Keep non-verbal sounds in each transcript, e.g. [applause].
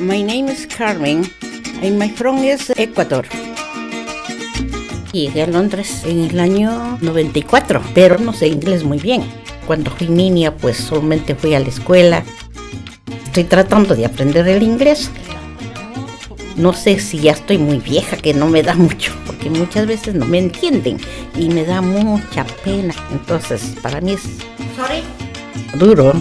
My name is Carmen and my from is Ecuador. Llegué a Londres en el año 94, pero no sé inglés muy bien. Cuando fui niña, pues solamente fui a la escuela. Estoy tratando de aprender el inglés. No sé si ya estoy muy vieja, que no me da mucho, porque muchas veces no me entienden y me da mucha pena. Entonces, para mí es duro.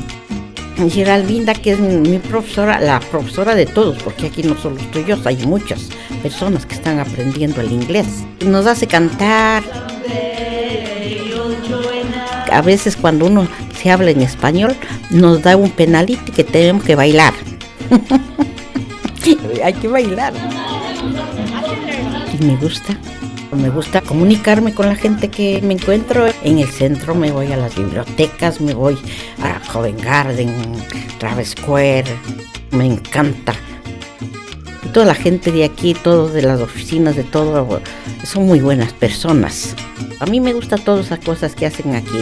Geraldinda, que es mi profesora, la profesora de todos, porque aquí no solo estoy yo, hay muchas personas que están aprendiendo el inglés. Nos hace cantar. A veces cuando uno se habla en español, nos da un penalito que tenemos que bailar. [laughs] hay que bailar. Y me gusta. Me gusta comunicarme con la gente que me encuentro. En el centro me voy a las bibliotecas, me voy a Covent Garden, Travis Square. Me encanta. Toda la gente de aquí, todos de las oficinas, de todo, son muy buenas personas. A mí me gustan todas las cosas que hacen aquí.